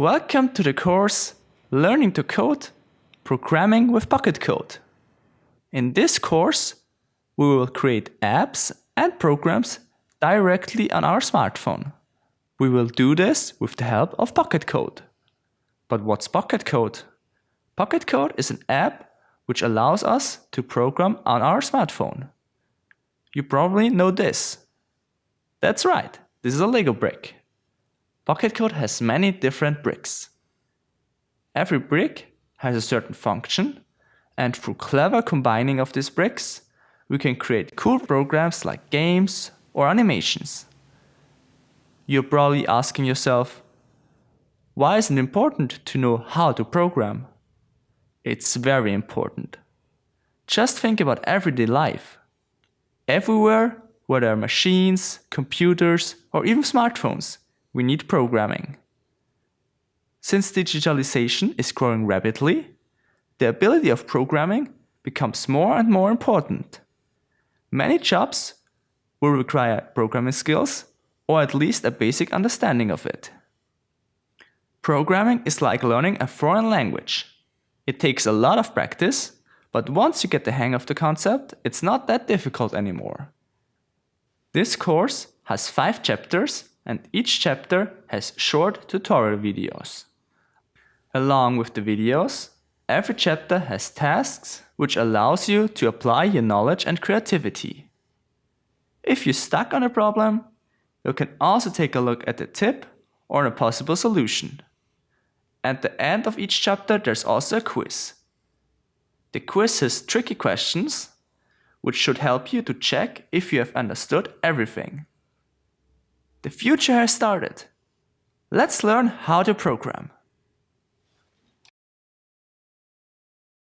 Welcome to the course Learning to Code Programming with Pocket Code. In this course, we will create apps and programs directly on our smartphone. We will do this with the help of Pocket Code. But what's Pocket Code? Pocket Code is an app which allows us to program on our smartphone. You probably know this. That's right, this is a Lego brick. Pocket Code has many different bricks. Every brick has a certain function and through clever combining of these bricks, we can create cool programs like games or animations. You're probably asking yourself, why is it important to know how to program? It's very important. Just think about everyday life. Everywhere, where there are machines, computers, or even smartphones, we need programming. Since digitalization is growing rapidly, the ability of programming becomes more and more important. Many jobs will require programming skills or at least a basic understanding of it. Programming is like learning a foreign language. It takes a lot of practice, but once you get the hang of the concept, it's not that difficult anymore. This course has 5 chapters and each chapter has short tutorial videos. Along with the videos, every chapter has tasks which allows you to apply your knowledge and creativity. If you're stuck on a problem, you can also take a look at the tip or a possible solution. At the end of each chapter there's also a quiz. The quiz has tricky questions, which should help you to check if you have understood everything. The future has started. Let's learn how to program.